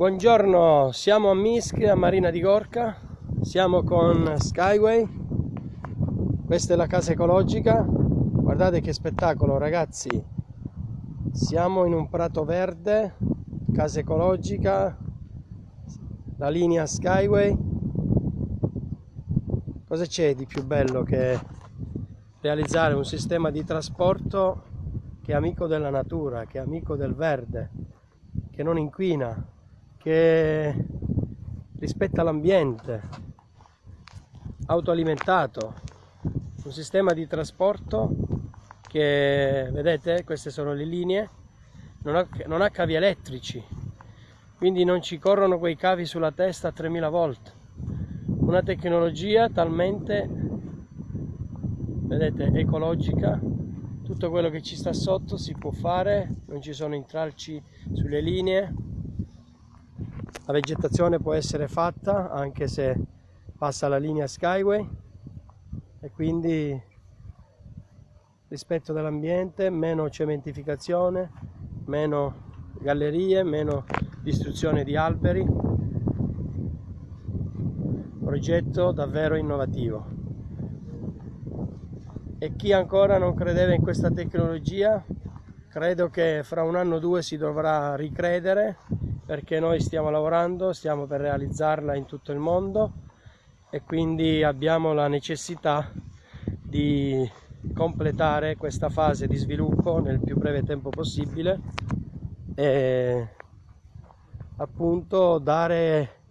Buongiorno, siamo a Minsk, a Marina di Gorka, siamo con Skyway, questa è la casa ecologica, guardate che spettacolo ragazzi, siamo in un prato verde, casa ecologica, la linea Skyway, cosa c'è di più bello che realizzare un sistema di trasporto che è amico della natura, che è amico del verde, che non inquina, che rispetta l'ambiente, autoalimentato, un sistema di trasporto che, vedete, queste sono le linee, non ha, non ha cavi elettrici, quindi non ci corrono quei cavi sulla testa a 3000 volt. Una tecnologia talmente, vedete, ecologica, tutto quello che ci sta sotto si può fare, non ci sono intralci sulle linee, la vegetazione può essere fatta anche se passa la linea Skyway e quindi rispetto dell'ambiente, meno cementificazione, meno gallerie, meno distruzione di alberi. Progetto davvero innovativo. E chi ancora non credeva in questa tecnologia, credo che fra un anno o due si dovrà ricredere perché noi stiamo lavorando, stiamo per realizzarla in tutto il mondo e quindi abbiamo la necessità di completare questa fase di sviluppo nel più breve tempo possibile e appunto dare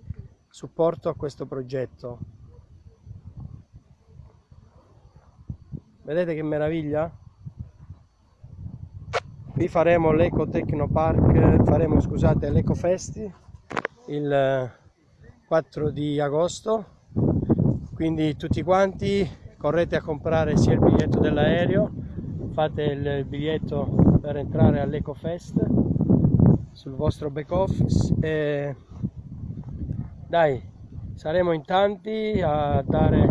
supporto a questo progetto. Vedete che meraviglia? Qui faremo l'Eco Tecnopark, faremo scusate l'Eco Festi il 4 di agosto, quindi tutti quanti correte a comprare sia il biglietto dell'aereo, fate il biglietto per entrare all'Eco Fest sul vostro back office e dai, saremo in tanti a dare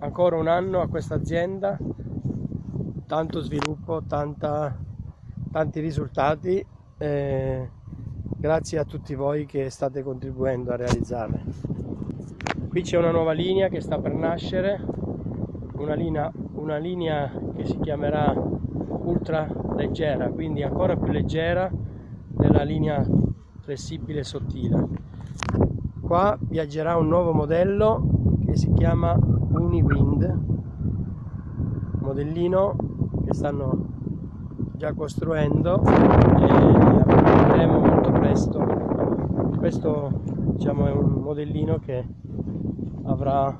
ancora un anno a questa azienda tanto sviluppo, tanta, tanti risultati eh, grazie a tutti voi che state contribuendo a realizzarle. Qui c'è una nuova linea che sta per nascere, una linea, una linea che si chiamerà ultra leggera, quindi ancora più leggera della linea flessibile sottile. Qua viaggerà un nuovo modello che si chiama Uniwind, modellino che stanno già costruendo e vedremo molto presto. Questo diciamo è un modellino che avrà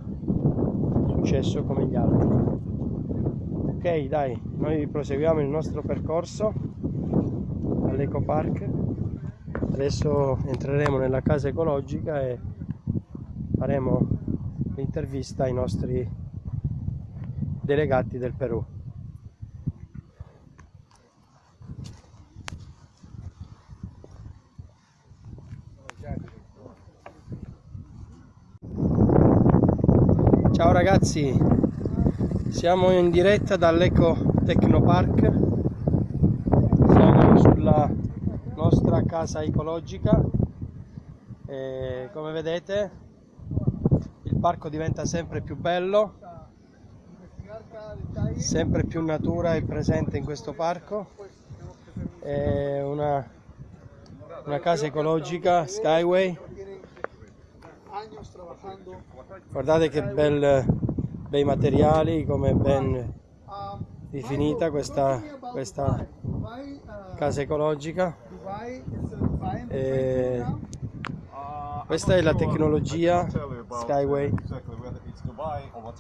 successo come gli altri. Ok dai noi proseguiamo il nostro percorso all'eco park. Adesso entreremo nella casa ecologica e faremo l'intervista ai nostri delegati del Perù Ciao ragazzi, siamo in diretta dall'Eco Tecnopark, siamo sulla nostra casa ecologica. E come vedete il parco diventa sempre più bello, sempre più natura è presente in questo parco, è una, una casa ecologica Skyway guardate che bel, bei materiali come ben definita questa, questa casa ecologica. E questa è la tecnologia Skyway.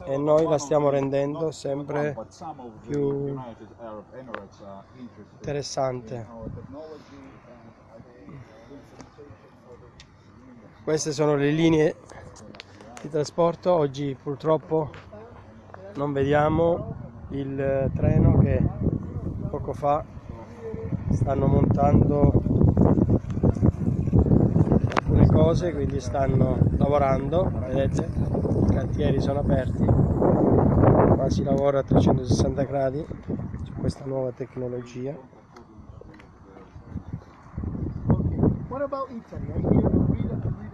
E noi la stiamo rendendo sempre più interessante queste sono le linee di trasporto. Oggi purtroppo non vediamo il treno che poco fa stanno montando alcune cose quindi stanno lavorando. Vedete i cantieri sono aperti. Qua si lavora a 360 gradi su questa nuova tecnologia. What about Italy?